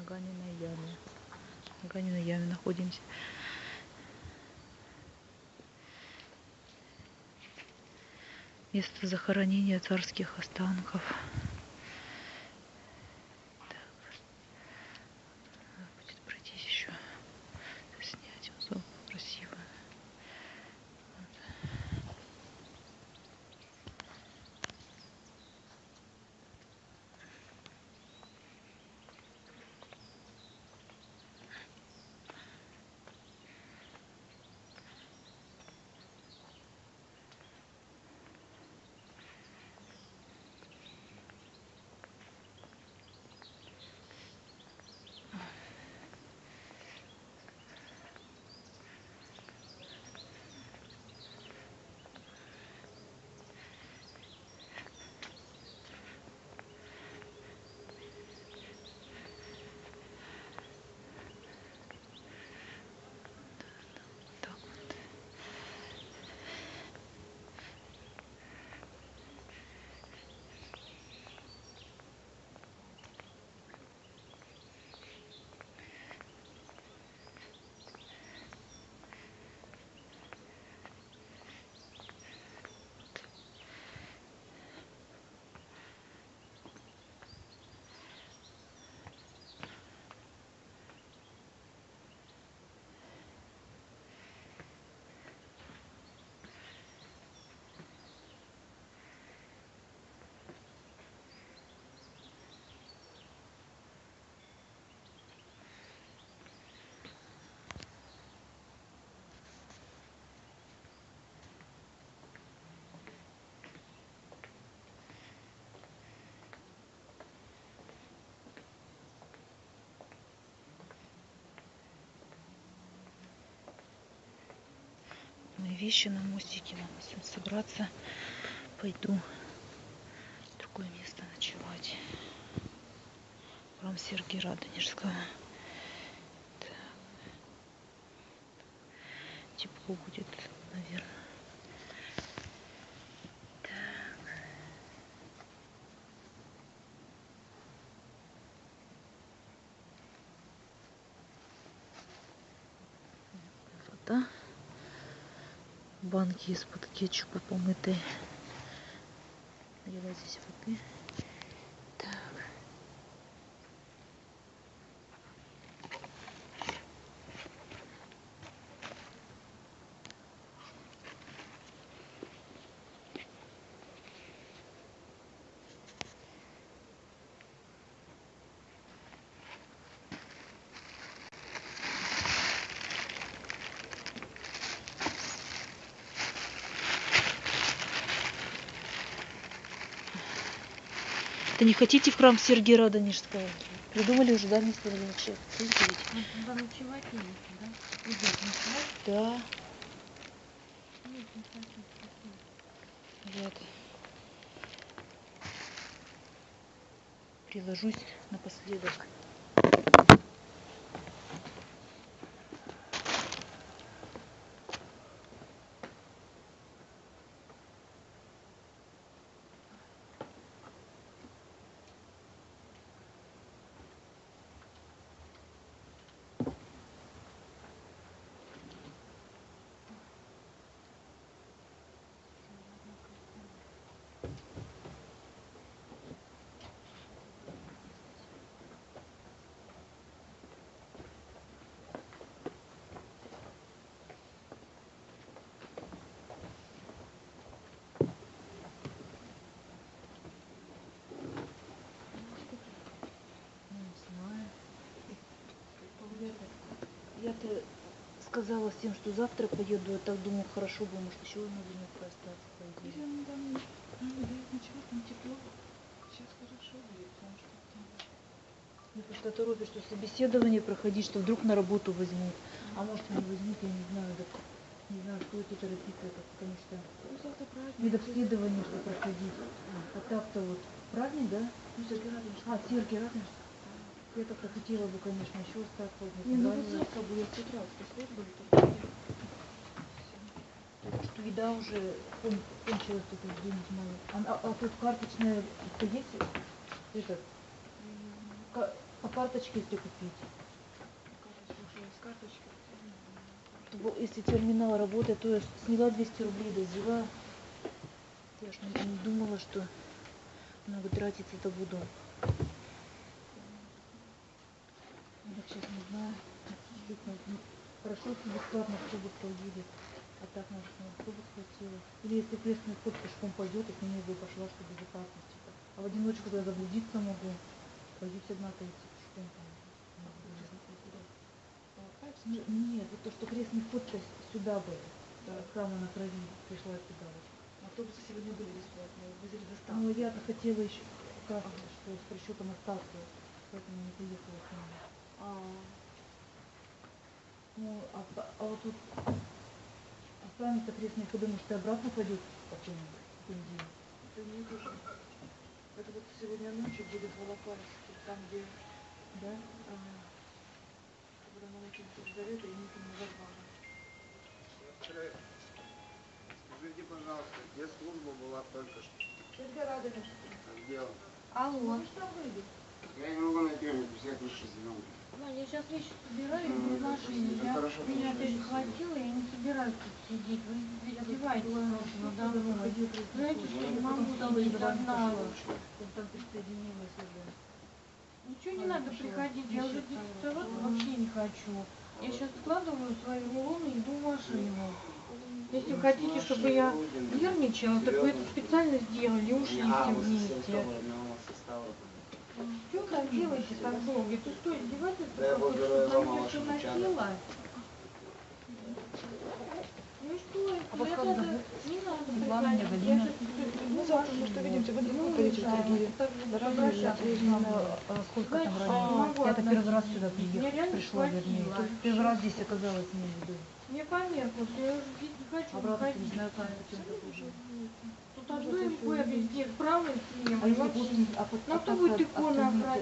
на Ганиной яме. На Ганиной яме находимся. Место захоронения царских останков. Вещи на мостике, надо всем собраться. Пойду в другое место ночевать. Храм Сергия Радонежского. Так. Тепло будет, наверное. Вода. Банки из-под кетчупа помытые. Наливать здесь воды. Да не хотите в храм Сергия Радонежского? Придумали уже, да, место для ночевки? Ночевать не да? Да. нет. Приложусь напоследок. Ну, не знаю. Я-то сказала всем, что завтра поеду. Я так думаю, хорошо бы, может, еще на денек остаться, по идее. Если он там ну, тепло. Сейчас хорошо будет, потому что там Мне просто торопит, что собеседование проходить, что вдруг на работу возьмут. А может не возьмут, я не знаю. Так, не знаю, что это торопиться, это, потому что Ну, завтра праздник. медобследование что проходить. А так-то вот праздник, да? Ну, Сергей Радонежский. А, Сергий Радонежский. Я так хотела бы, конечно, еще остаться. Не, ну вот завтра будет с утра, в службы, то Так что еда уже кон- кончилась, только денег мало. А, а- а тут карточная это есть? Это, По карточке, если купить. То Если терминал работает, то я сняла 200 рублей, да взяла. Я ж не, думала, что много тратиться-то буду. Сейчас не знаю. Действительно, ну, если бесплатно автобус уедет. А так, может, на автобус хватило. Или если крестный вход пешком пойдет, я с ними бы пошла, чтобы безопасности. А в одиночку я заблудиться могу. Пойдете одна-то идти пешком. там. Ну, Нет, вот то, что крестный с- сюда бы, Да. от храма на крови пришла сюда вот. Автобусы сегодня были бесплатные, Ну, доставку. я-то хотела еще как что с причетом остался, поэтому не поехала к нему. А, Ну, а, а вот тут останется крестные ходы, может, и обратно пойдет потом, в понедельник. это не тоже. Это вот сегодня ночью будет в Волопаевске, там, где Да? а, когда на ночью Елизавета и Никита Назарбана. Скажите, пожалуйста, где служба была только что? Сергей Радович. А Где он? Алло. Я не могу найти, у всех выше зеленый. Ваня, я сейчас вещи собираю из нашей. Ну, Я, хорошо, меня хватило, я не собираюсь тут сидеть. Вы ведь надо мной. Знаете, что я не могу сидеть одна. Там присоединилась уже. Ничего не надо приходить, я уже 10 раз вообще не хочу. Я сейчас складываю свои рулоны и иду в машину. Если хотите, чтобы я нервничала, так вы это специально сделали и ушли все вместе. Что делаете так долго? Это что, издевательство я какое-то, благодарю что вам, ваша все печаль. носила? Ну что, А это как надо- не надо. Я щас всё Ну, завтра, может, увидимся, вы далеко Ну, поедете в Дорогие, обращаться я. А сколько там ранее? не Я-то первый раз сюда Меня приехала, пришла, вернее. Первый раз здесь оказалась, в виду. Мне что я уже здесь не хочу Обратно не знаю, как зачем так уже. Тут одно им бегать, здесь вправо идти, А и вообще. а Ну, а кто будет да?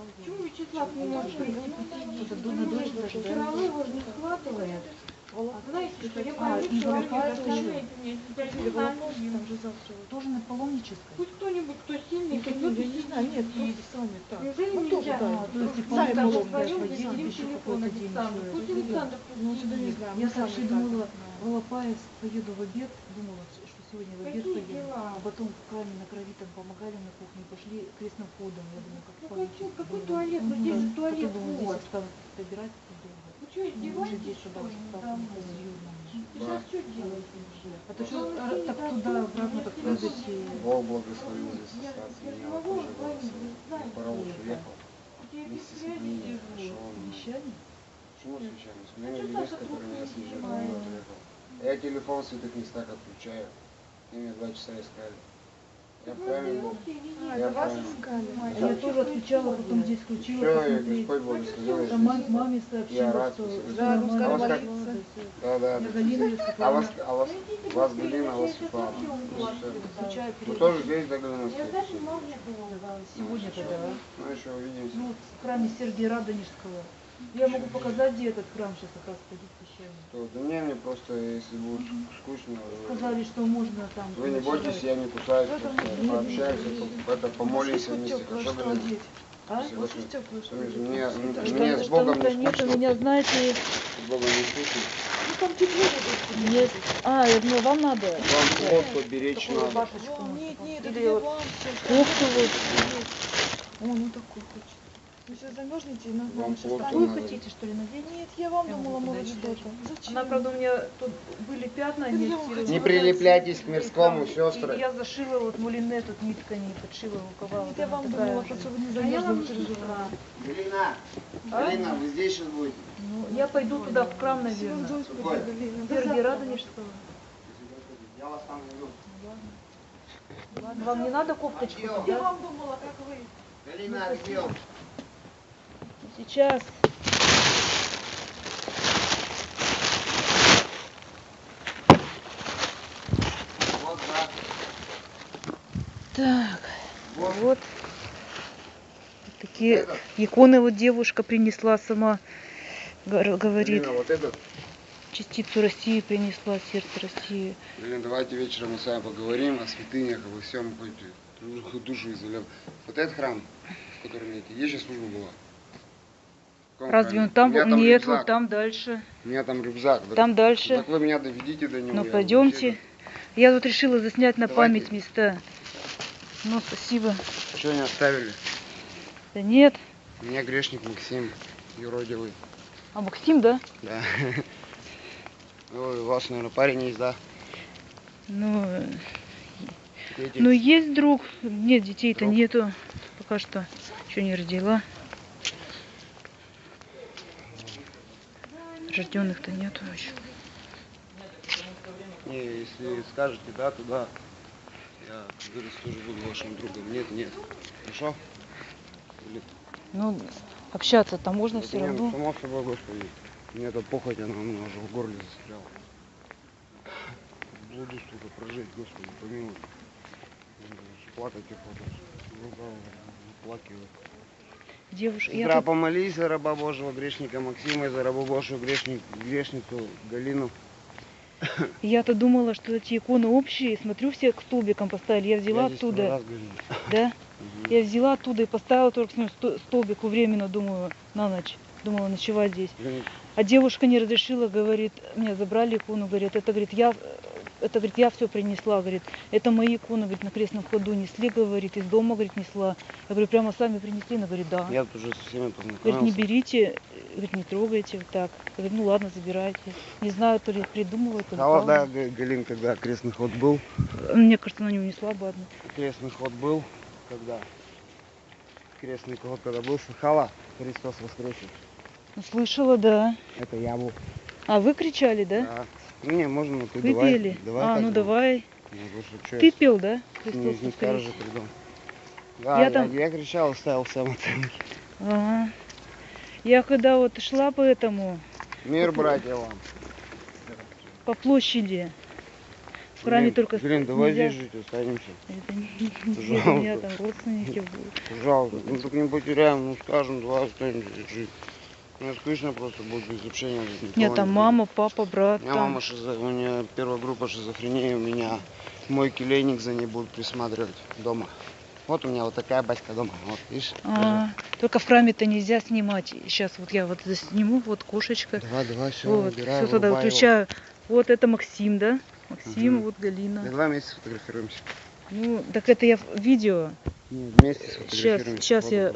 уже? Почему Вячеслав не может прийти посидеть? Равно его же не схватывает. А знаете, что я А, боюсь и меня же завтра. Тоже на паломнической? Пусть кто-нибудь, кто сильный, и не знаю, нет, просто сами так. Неужели Ну, нельзя? А, то есть, ну, еще телефон какой-то день Александр. еще Пусть Александр Ну, это не знаю. Я сами думала, в поеду в обед, думала, что сегодня в обед дела? А потом в храме на крови там помогали на кухне, пошли крестным ходом. Я думаю, как Ну, какой- какой было. туалет? Ну, здесь же туалет Потом вот. здесь осталось добирать долго. Вы что, Ну, уже издеваетесь, здесь что серьезно. Вы сейчас что делаете? А то что, Ну, а, так туда, обратно, так и- Бог благословил здесь остаться. я могу знаете Паровоз уехал Я без вместе с связи людьми. Пришел. Обещание? Почему случайно? У А меня есть, который меня съезжает, он уехал. Я телефон в святых местах отключаю. И меня два часа искали. Я правильно. сдохли или А? Я вас правильно. искали. А Да. я тоже отключала, потом здесь включила, Все. Господь я Там мам- маме Я сообщила, рад, что... Да, русская А вас как? Да, да, Я да. Галина, я А вас, а вас, вас Галина, а вас я Светлана. Ну, Вы тоже здесь до Галины Я даже магнит Сегодня тогда, а? Ну еще увидимся. Ну, в храме Сергия Радонежского. Я могу показать, где этот храм сейчас как раз пещерный. То, да мне, мне просто, если будет скучно, Сказали, что можно там... вы не бойтесь, я не кусаюсь, просто пообщаемся, по- это, помолимся вместе, хорошо, что Галина? одеть? А? Вот что Мне, мне, Что- мне с Богом не нет, у скучно, меня, знаете, с Богом не скучно. Ну там тепло будет. нет. А, я думаю, вам надо. Вам плод поберечь Такую надо. рубашечку. Нет, нет, это Или для вот- вам. Ух ты, вот. О, ну такой хочет. Вы сейчас замерзнете и на Вам плохо вы надо. хотите, что ли, надеть? Нет, я вам Я думала, может что-то. Зачем? Она, правда, у меня тут были пятна, Да не прилепляйтесь к мирскому, сестры. я зашила вот мулине, тут нитка не подшила рукава. Нет, вот я вам думала, просто вы не А замерзли, переживали. Галина, А? Галина, вы здесь сейчас будете? Ну, я пойду туда, в храм, Всего наверное. Господи, Какой? Галина. Сергия Радонежского. Я вас там. Ладно. Вам не надо кофточку? Я вам думала, как вы. Галина, отдел. Сейчас. Вот, да. Так, Вот. вот. Такие Этот. иконы вот девушка принесла сама. Говорит, Галина, вот этот. частицу России принесла, сердце России. Галина, давайте вечером мы с вами поговорим о святынях, обо всем, хоть душу, душу изольем. Вот этот храм, который мне Где сейчас служба была? Разве он там У был? Нет, рюкзак. вот там дальше. У меня там рюкзак. Так- Там дальше. Так вы меня доведите до него. Ну пойдемте. вообще- Я тут решила заснять на Давайте. память места. Ну, спасибо. Что не оставили? Да нет. Меня грешник Максим, юродивый. А Максим, да? Да. Ой, у вас, наверное, парень есть, да? Ну, Дети? ну есть друг. Нет, детей-то нету. Пока что. Еще не родила. Рожденных-то нету еще. Не, если скажете да, то да. Я, как говорится, тоже буду вашим другом. Нет, нет. Хорошо? Или... Ну, общаться-то можно Это все равно. Само собой, господи. Мне эта похоть, она у меня уже в горле застряла. Буду, сука, прожить, господи, помилуй. Плакать охота. Рука плакивает. Девушка, я тут- помолись за раба Божьего грешника Максима и за рабу Божью грешник, грешницу Галину. Я-то думала, что эти иконы общие. Смотрю, все к столбикам поставили. Я взяла Я оттуда. Да? Мгм. Я взяла оттуда и поставила только ним сто- столбику временно, думаю, на ночь. Думала ночевать здесь. А девушка не разрешила, говорит, меня забрали икону, говорит, это, говорит, я, это, говорит, я все принесла, говорит, это мои иконы, говорит, на крестном ходу несли, говорит, из дома, говорит, несла. Я говорю, прямо сами принесли, она говорит, да. Я тут уже со всеми Говорит, не познакомился. берите, говорит, не трогайте, вот так. Я говорю, ну ладно, забирайте. Не знаю, то ли придумала, то ли Хала, да, Галин, когда крестный ход был. Мне кажется, она не унесла бы одну. Крестный ход был, когда? Крестный ход когда был, слыхала? Христос воскресит. Ну, слышала, да. Это я был. А вы кричали, да? Да. Ну, не, можно, ну, ты Вы давай. пели? Давай а, ну давай. Ну, слушай, чё Ты пел, да? Не, Христос не скажешь, придем. Да, Я я, там- я кричал, ставил всем оценки. Ага. Я когда вот шла по этому, Мир, братья, вам. по площади, в храме Блин, только Блин, давай нельзя. здесь жить, останемся. Это не- не- у меня там родственники будут. Пожалуйста. Ну, только не потеряем, ну, скажем, давай останемся жить. Мне скучно просто будет без общения. никого Нет, там мама, папа, брат. У меня там. мама шизо... у меня первая группа шизофрении, у меня мой келейник за ней будет присматривать дома. Вот у меня вот такая батька дома, вот, видишь? А, только в храме-то нельзя снимать. Сейчас вот я вот сниму, вот кошечка. Давай, давай, все, вот, убирай, все его. выключаю. Вот это Максим, да? Максим, Мгм. вот Галина. Давай вместе сфотографируемся. Ну, так это я в видео. Не, вместе Сейчас, сфотографируемся. сейчас Вот, я